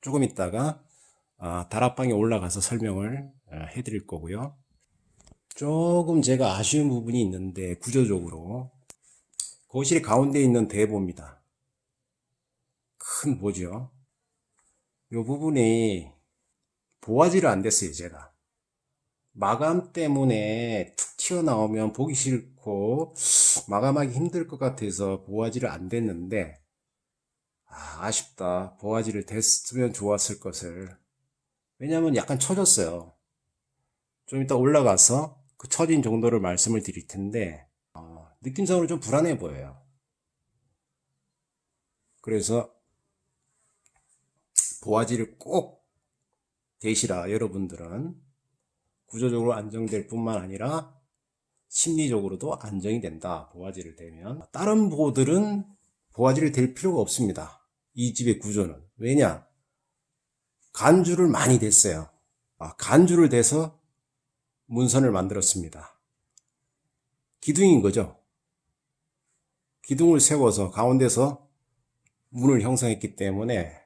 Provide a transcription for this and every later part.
조금 있다가 아, 다락방에 올라가서 설명을 아, 해드릴 거고요. 조금 제가 아쉬운 부분이 있는데 구조적으로 거실 가운데 있는 대보입니다. 큰 보죠. 이 부분이 보아지를 안 됐어요, 제가. 마감 때문에 툭 튀어나오면 보기 싫고 마감하기 힘들 것 같아서 보아지를 안 됐는데 아, 아쉽다. 보아지를 됐으면 좋았을 것을. 왜냐면 약간 처졌어요. 좀 이따 올라가서 그 처진 정도를 말씀을 드릴 텐데 어, 느낌상으로 좀 불안해 보여요. 그래서 보아지를 꼭 되시라 여러분들은 구조적으로 안정될 뿐만 아니라 심리적으로도 안정이 된다 보아지를 대면 다른 보들은 보아지를 댈 필요가 없습니다 이 집의 구조는. 왜냐? 간주를 많이 댔어요. 아, 간주를 대서 문선을 만들었습니다. 기둥인 거죠? 기둥을 세워서 가운데서 문을 형성했기 때문에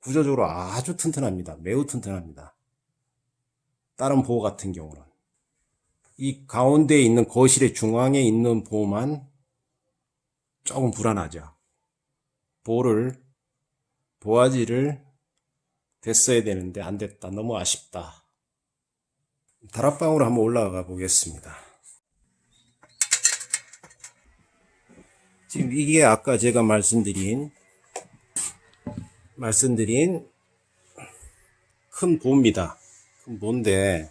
구조적으로 아주 튼튼합니다. 매우 튼튼합니다. 다른 보호 같은 경우는. 이 가운데에 있는 거실의 중앙에 있는 보호만 조금 불안하죠. 보호를 보아지를 됐어야 되는데 안 됐다. 너무 아쉽다. 다락방으로 한번 올라가 보겠습니다. 지금 이게 아까 제가 말씀드린 말씀드린 큰 보입니다. 큰 보인데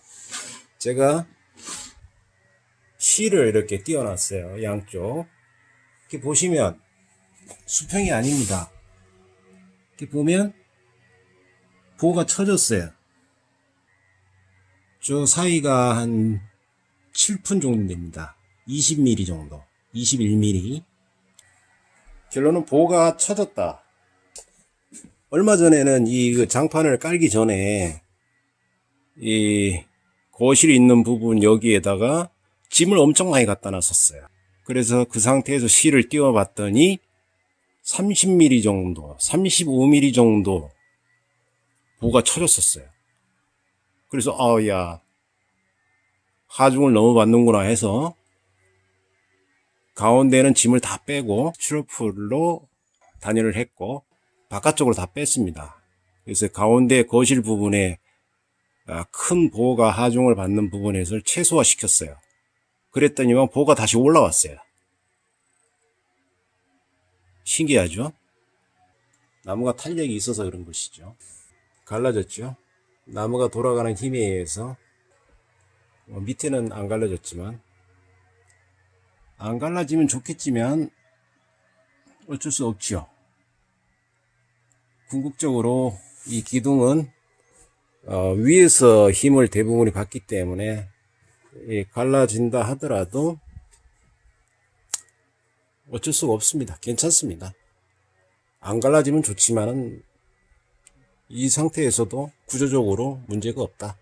제가 실을 이렇게 띄워놨어요. 양쪽. 이렇게 보시면 수평이 아닙니다. 이렇게 보면 보가 쳐졌어요. 저 사이가 한 7푼 정도 됩니다. 20mm 정도. 21mm. 결론은 보가 쳐졌다. 얼마 전에는 이그 장판을 깔기 전에 이 거실이 있는 부분 여기에다가 짐을 엄청 많이 갖다 놨었어요. 그래서 그 상태에서 실을 띄워 봤더니 30mm 정도, 35mm 정도 보가 쳐졌었어요. 그래서 아야 하중을 너무 받는구나 해서 가운데는 짐을 다 빼고 슈로풀로 단열을 했고 바깥쪽으로 다 뺐습니다. 그래서 가운데 거실 부분에 아, 큰 보호가 하중을 받는 부분에서 최소화 시켰어요. 그랬더니만 보호가 다시 올라왔어요. 신기하죠? 나무가 탄력이 있어서 그런 것이죠. 갈라졌죠? 나무가 돌아가는 힘에 의해서 뭐 밑에는 안 갈라졌지만 안 갈라지면 좋겠지만 어쩔 수 없죠. 궁극적으로 이 기둥은 어, 위에서 힘을 대부분이 받기 때문에 예, 갈라진다 하더라도 어쩔 수가 없습니다. 괜찮습니다. 안 갈라지면 좋지만은 이 상태에서도 구조적으로 문제가 없다.